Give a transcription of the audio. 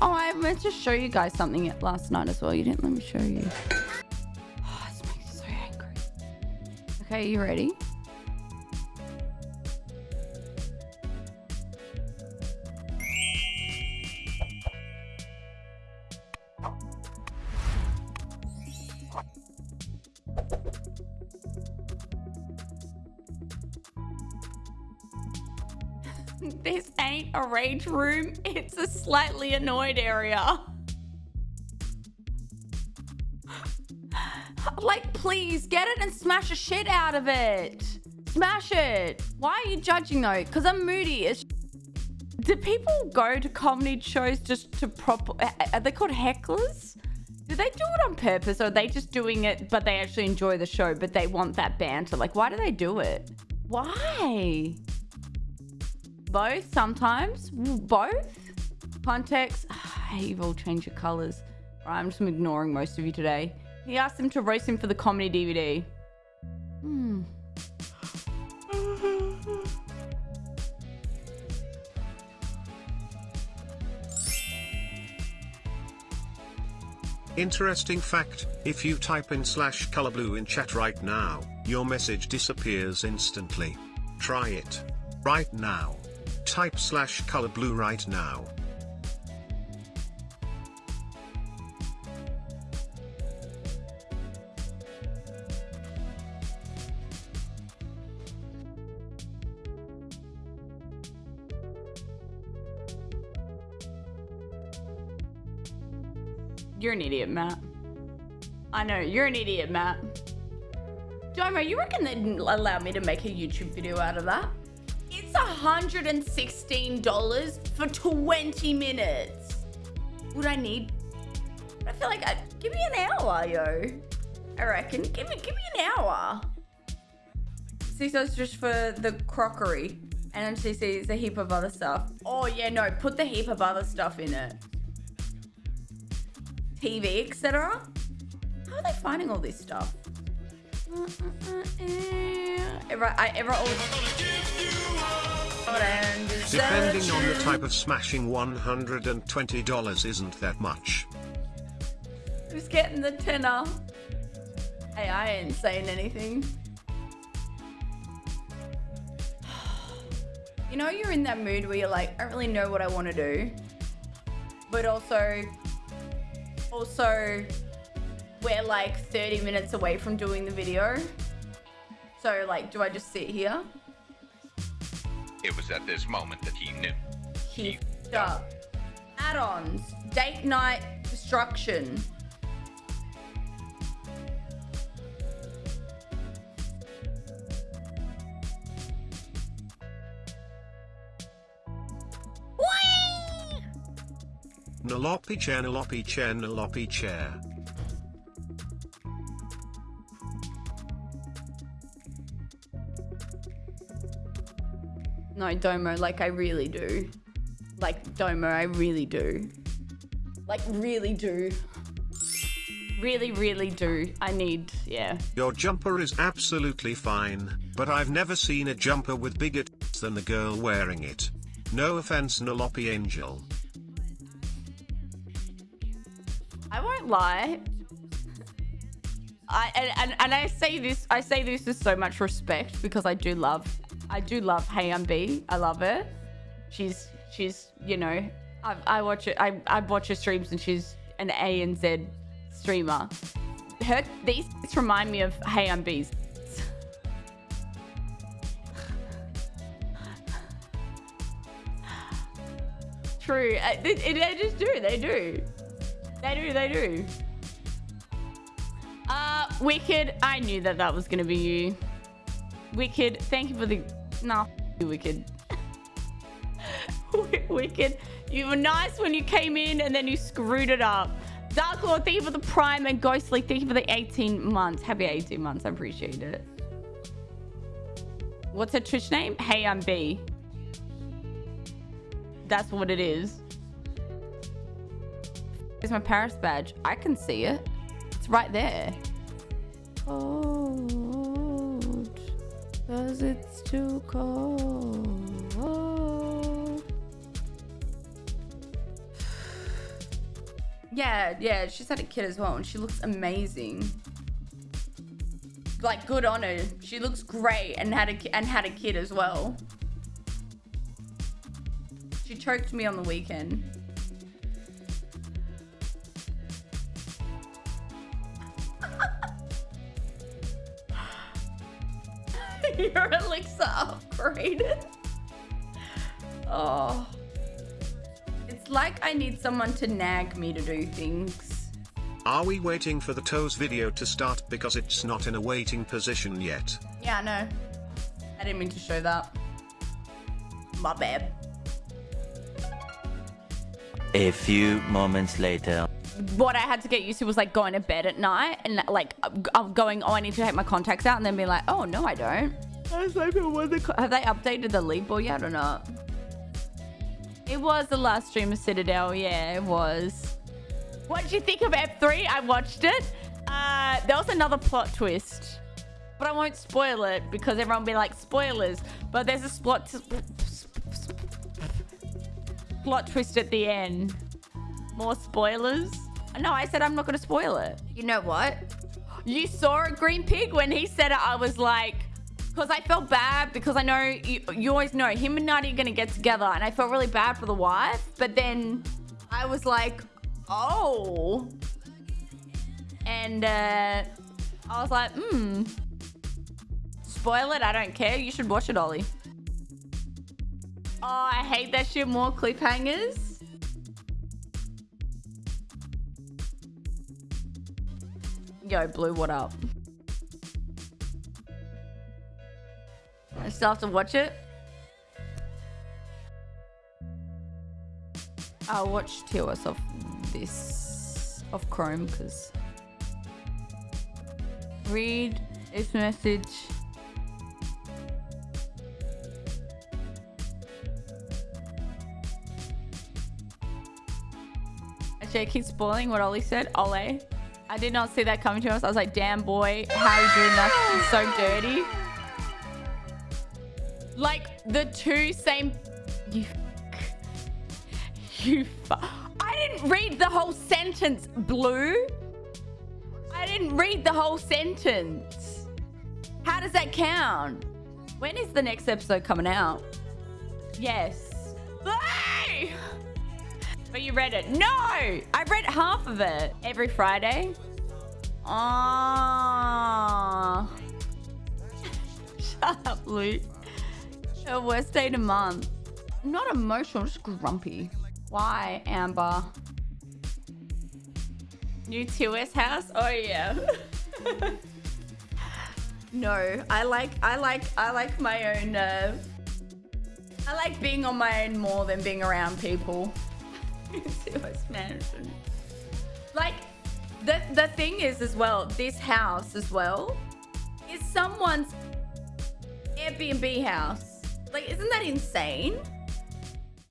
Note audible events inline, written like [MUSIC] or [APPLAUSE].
Oh, I meant to show you guys something last night as well. You didn't let me show you. Oh, this makes me so angry. Okay, you ready? [LAUGHS] this ain't a rage room. It's a slightly annoyed area. [GASPS] like, please get it and smash the shit out of it. Smash it. Why are you judging though? Because I'm moody. It's [LAUGHS] do people go to comedy shows just to prop? Are they called hecklers? Do they do it on purpose or are they just doing it but they actually enjoy the show but they want that banter? Like, why do they do it? Why? Both sometimes. Both. Context. [SIGHS] Hey, you've all changed your colors. I'm just ignoring most of you today. He asked him to roast him for the comedy DVD. Hmm. Interesting fact, if you type in slash color blue in chat right now, your message disappears instantly. Try it. Right now. Type slash color blue right now. You're an idiot, Matt. I know, you're an idiot, Matt. Domo, you reckon they'd allow me to make a YouTube video out of that? It's $116 for 20 minutes. Would I need? I feel like I'd give me an hour, yo. I reckon. Give me, give me an hour. CISO's just for the crockery. And MCC is a heap of other stuff. Oh yeah, no, put the heap of other stuff in it. TV, etc. How are they finding all this stuff? Mm, mm, mm, ever, I ever Depending on the type of smashing $120 isn't that much. Who's getting the tenner? Hey, I ain't saying anything. [SIGHS] You know you're in that mood where you're like, I don't really know what I want to do. But also, also, we're like 30 minutes away from doing the video. So like, do I just sit here? It was at this moment that he knew. He up. Add-ons. Date night destruction. Nalopi chair, nalopi chair, nalopi chair. No, Domo, like I really do. Like, Domo, I really do. Like, really do. Really, really do. I need, yeah. Your jumper is absolutely fine, but I've never seen a jumper with bigger tits than the girl wearing it. No offense Nalopi Angel. I won't lie. I and, and, and I say this I say this with so much respect because I do love I do love Hey I'm Bee. I love her. She's she's you know I I watch it I I watch her streams and she's an A and Z streamer. Her these remind me of Hey I'm Bee's. True. Uh, they, they just do. They do. They do, they do. Uh, Wicked, I knew that that was going to be you. Wicked, thank you for the... Nah, you Wicked. [LAUGHS] Wicked, you were nice when you came in and then you screwed it up. Dark Lord, thank you for the Prime and Ghostly, thank you for the 18 months. Happy 18 months, I appreciate it. What's her Twitch name? Hey, I'm Bee. That's what it is. Here's my Paris badge. I can see it. It's right there. Cold. Cause it's too cold. [SIGHS] Yeah, yeah, she's had a kid as well, and she looks amazing. Like, good on her. She looks great, and had a and had a kid as well. She choked me on the weekend. Your elixir [LAUGHS] upgraded. Oh. It's like I need someone to nag me to do things. Are we waiting for the toes video to start because it's not in a waiting position yet? Yeah, no. I didn't mean to show that. My bad. A few moments later. What I had to get used to was like going to bed at night and like uh, I'm uh, going, oh, I need to take my contacts out, and then be like, oh no, I don't. I was like, what the have they updated the league yet or not? It was the last stream of Citadel, yeah, it was. What did you think of F3? I watched it. Uh, there was another plot twist, but I won't spoil it because everyone will be like spoilers. But there's a plot plot twist at the end. More spoilers? No, I said I'm not going to spoil it. You know what? You saw a green pig when he said it. I was like, because I felt bad because I know you, you always know him and Nutty are going to get together, and I felt really bad for the wife. But then I was like, oh. And uh, I was like, hmm. Spoil it. I don't care. You should watch it, Ollie. Oh, I hate that shit. More cliffhangers. Yo, Blue, what up? I still have to watch it. I'll watch TOS of this of Chrome because read this message. Actually, I keep spoiling what Ollie said. Ole. I did not see that coming to us. I was like, damn boy, how are you doing that? It's so dirty. Like the two same. You. You. I didn't read the whole sentence, Blue. I didn't read the whole sentence. How does that count? When is the next episode coming out? Yes. Hey! But you read it. No! I read half of it every Friday. Oh. [LAUGHS] Shut up, Luke. The worst day of the month. Not emotional, just grumpy. Why, Amber? New TOS house? Oh yeah. [LAUGHS] no, I like I like I like my own uh I like being on my own more than being around people. [LAUGHS] Management. Like the the thing is as well, this house as well is someone's Airbnb house. Like, isn't that insane?